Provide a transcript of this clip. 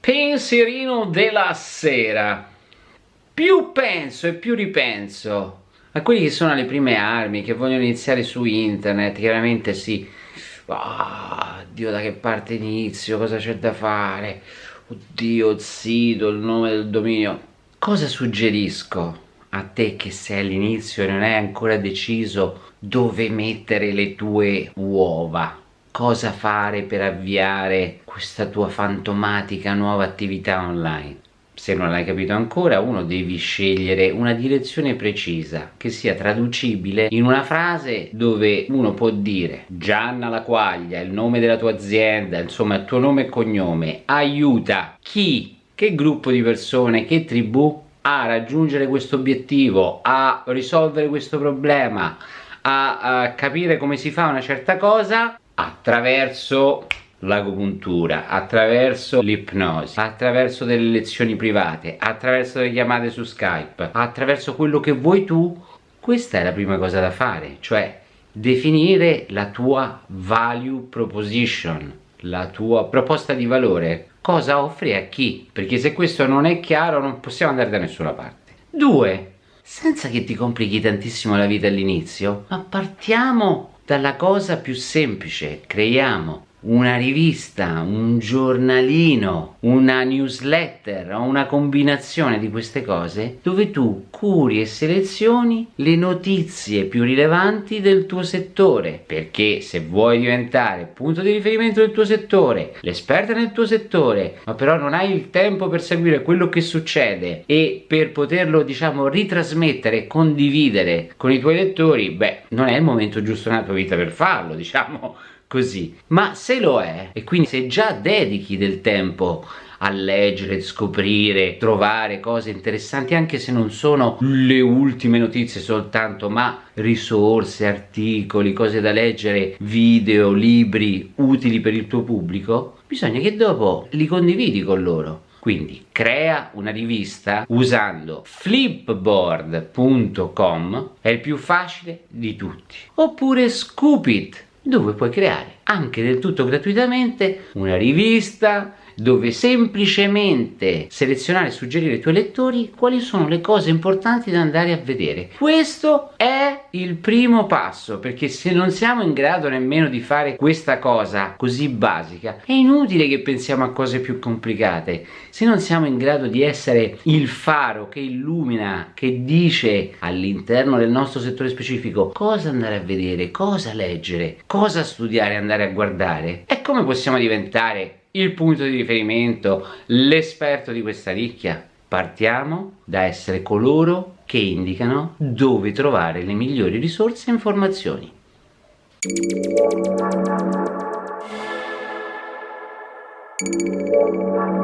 Pensierino della sera. Più penso e più ripenso a quelli che sono le prime armi che vogliono iniziare su internet, chiaramente sì. Oh, Dio da che parte inizio, cosa c'è da fare? Oddio, il sito, il nome del dominio. Cosa suggerisco a te che sei all'inizio e non hai ancora deciso dove mettere le tue uova? cosa fare per avviare questa tua fantomatica nuova attività online. Se non l'hai capito ancora, uno devi scegliere una direzione precisa che sia traducibile in una frase dove uno può dire Gianna la quaglia, il nome della tua azienda, insomma il tuo nome e cognome, aiuta chi, che gruppo di persone, che tribù a raggiungere questo obiettivo, a risolvere questo problema, a, a capire come si fa una certa cosa attraverso l'agopuntura, attraverso l'ipnosi, attraverso delle lezioni private, attraverso delle chiamate su Skype, attraverso quello che vuoi tu, questa è la prima cosa da fare, cioè definire la tua value proposition, la tua proposta di valore, cosa offri a chi, perché se questo non è chiaro non possiamo andare da nessuna parte. Due, senza che ti complichi tantissimo la vita all'inizio, ma partiamo dalla cosa più semplice, creiamo una rivista, un giornalino, una newsletter o una combinazione di queste cose dove tu curi e selezioni le notizie più rilevanti del tuo settore. Perché se vuoi diventare punto di riferimento del tuo settore, l'esperta nel tuo settore ma però non hai il tempo per seguire quello che succede e per poterlo diciamo ritrasmettere e condividere con i tuoi lettori beh non è il momento giusto nella tua vita per farlo diciamo così. Ma se lo è e quindi se già dedichi del tempo a leggere, scoprire, trovare cose interessanti anche se non sono le ultime notizie soltanto ma risorse, articoli, cose da leggere, video, libri utili per il tuo pubblico bisogna che dopo li condividi con loro. Quindi crea una rivista usando flipboard.com è il più facile di tutti. Oppure Scoopit dove puoi creare anche del tutto gratuitamente una rivista dove semplicemente selezionare e suggerire ai tuoi lettori quali sono le cose importanti da andare a vedere. Questo è il primo passo perché se non siamo in grado nemmeno di fare questa cosa così basica è inutile che pensiamo a cose più complicate. Se non siamo in grado di essere il faro che illumina, che dice all'interno del nostro settore specifico cosa andare a vedere, cosa leggere, cosa studiare, andare a guardare, e come possiamo diventare il punto di riferimento, l'esperto di questa nicchia. Partiamo da essere coloro che indicano dove trovare le migliori risorse e informazioni. Thank